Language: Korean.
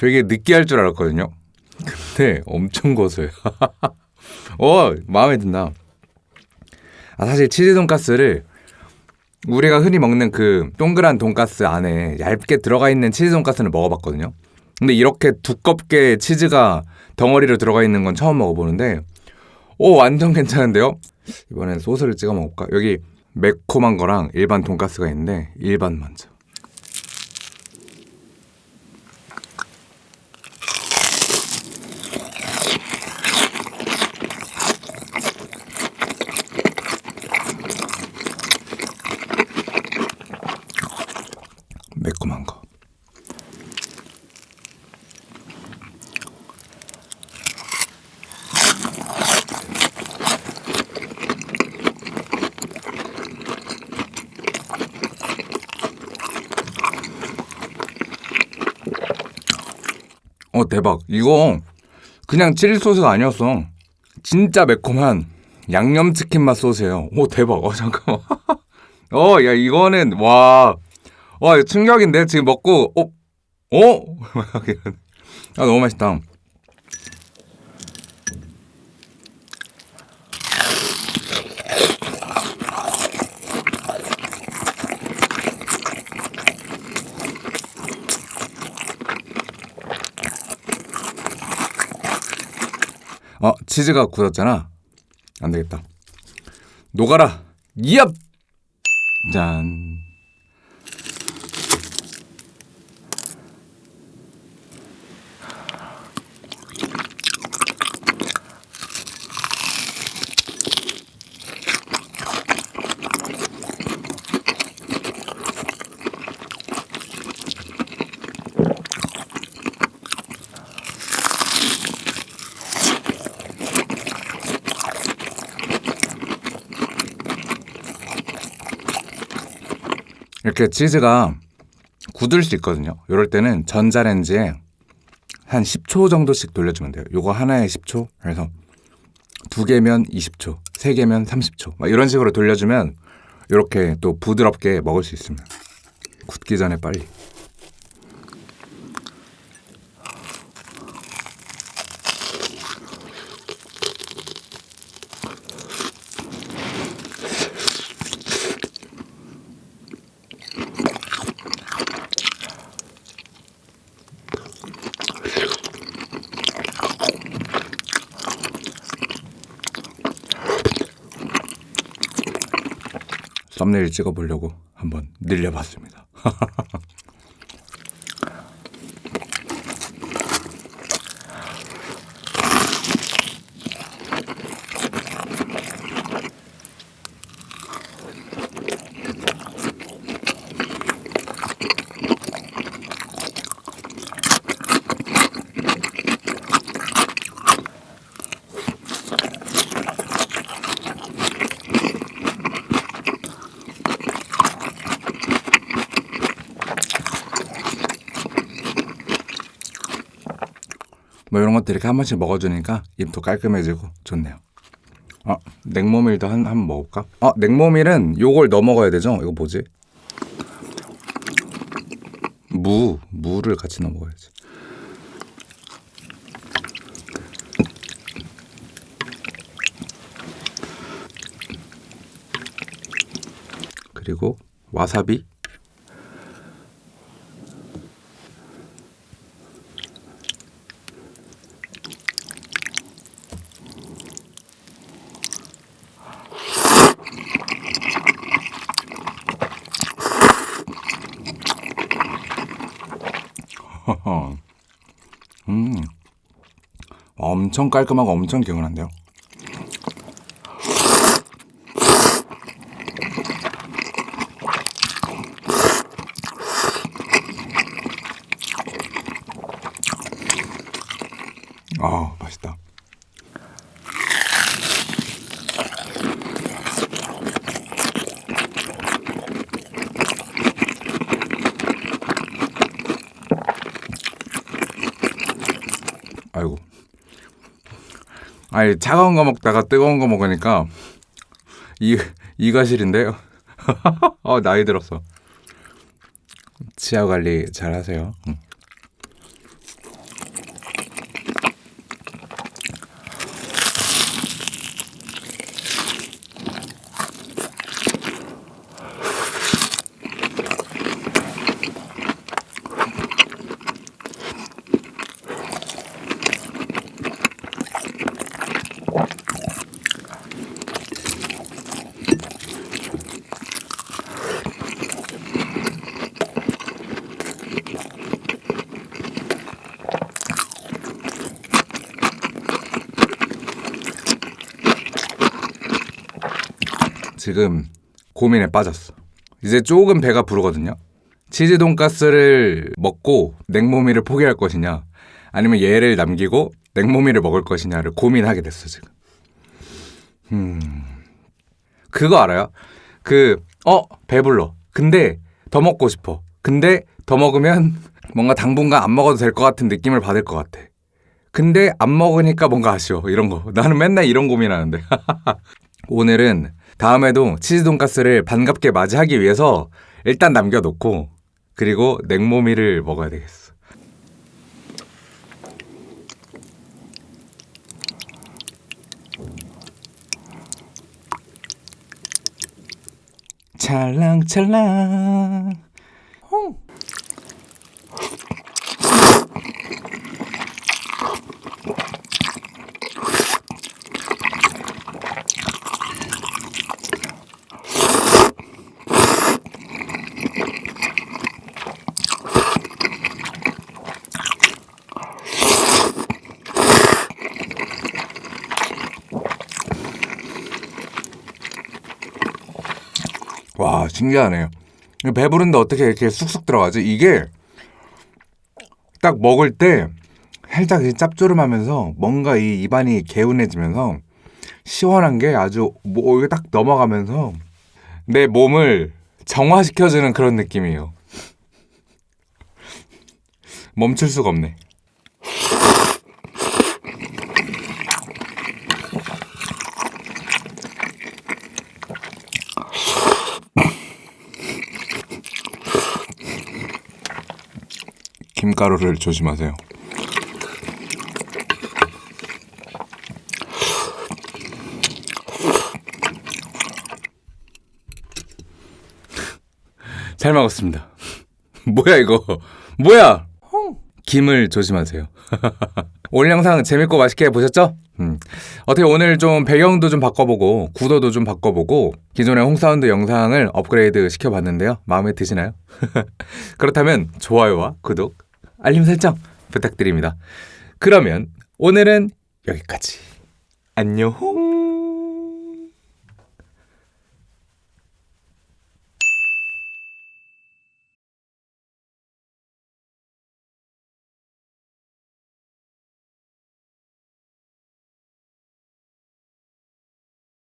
되게 느끼할 줄 알았거든요. 근데 엄청 고소해요. 어, 마음에 든다. 아, 사실 치즈 돈가스를 우리가 흔히 먹는 그 동그란 돈가스 안에 얇게 들어가 있는 치즈 돈가스는 먹어봤거든요. 근데 이렇게 두껍게 치즈가 덩어리로 들어가 있는 건 처음 먹어보는데, 오, 완전 괜찮은데요? 이번엔 소스를 찍어 먹을까? 여기 매콤한 거랑 일반 돈가스가 있는데, 일반 먼저. 매콤한 거. 어 대박. 이거 그냥 칠리 소스가 아니었어. 진짜 매콤한 양념치킨 맛 소스예요. 오 대박. 어 잠깐만. 어 야 이거는 와 와, 충격인데? 지금 먹고, 어? 어? 아, 너무 맛있다. 어, 치즈가 굳었잖아. 안 되겠다. 녹아라. 얍! 짠. 이렇게 치즈가 굳을 수 있거든요. 이럴 때는 전자레인지에 한 10초 정도씩 돌려주면 돼요. 요거 하나에 10초. 그래서 두 개면 20초, 세 개면 30초. 막 이런 식으로 돌려주면 이렇게 또 부드럽게 먹을 수 있습니다. 굳기 전에 빨리. 썸네일 찍어보려고 한번 늘려봤습니다. 뭐 이런 것들 이렇게 한 번씩 먹어주니까 입도 깔끔해지고 좋네요. 아, 냉모밀도 한, 한번 먹을까? 아, 냉모밀은 요걸 넣어 먹어야 되죠? 이거 뭐지? 무, 무를 같이 넣어 먹어야지. 그리고 와사비 음, 엄청 깔끔하고 엄청 개운한데요. 아, 맛있다. 아이고. 아니 차가운 거 먹다가 뜨거운 거 먹으니까 이 이가 시린데요. 어 나이 들었어. 치아 관리 잘 하세요. 응. 지금 고민에 빠졌어. 이제 조금 배가 부르거든요. 치즈 돈가스를 먹고 냉모미를 포기할 것이냐, 아니면 얘를 남기고 냉모미를 먹을 것이냐를 고민하게 됐어 지금. 음, 그거 알아요? 그, 어, 배불러. 근데 더 먹고 싶어. 근데 더 먹으면 뭔가 당분간 안 먹어도 될 것 같은 느낌을 받을 것 같아. 근데 안 먹으니까 뭔가 아쉬워. 이런 거. 나는 맨날 이런 고민하는데. 오늘은 다음에도 치즈 돈가스를 반갑게 맞이하기 위해서 일단 남겨놓고 그리고 냉모미를 먹어야 되겠어. 찰랑찰랑. 와 신기하네요. 배부른데 어떻게 이렇게 쑥쑥 들어가지? 이게 딱 먹을 때 살짝 짭조름하면서 뭔가 이 입안이 개운해지면서 시원한 게 아주 뭐 이게 딱 넘어가면서 내 몸을 정화시켜주는 그런 느낌이에요. 멈출 수가 없네. 김가루를 조심하세요. 잘 먹었습니다. 뭐야 이거? 뭐야? 김을 조심하세요. 오늘 영상 재밌고 맛있게 보셨죠? 음. 어떻게 오늘 좀 배경도 좀 바꿔보고 구도도 좀 바꿔보고 기존의 홍사운드 영상을 업그레이드 시켜봤는데요. 마음에 드시나요? 그렇다면 좋아요와 구독, 알림 설정 부탁드립니다. 그러면 오늘은 여기까지. 안녕.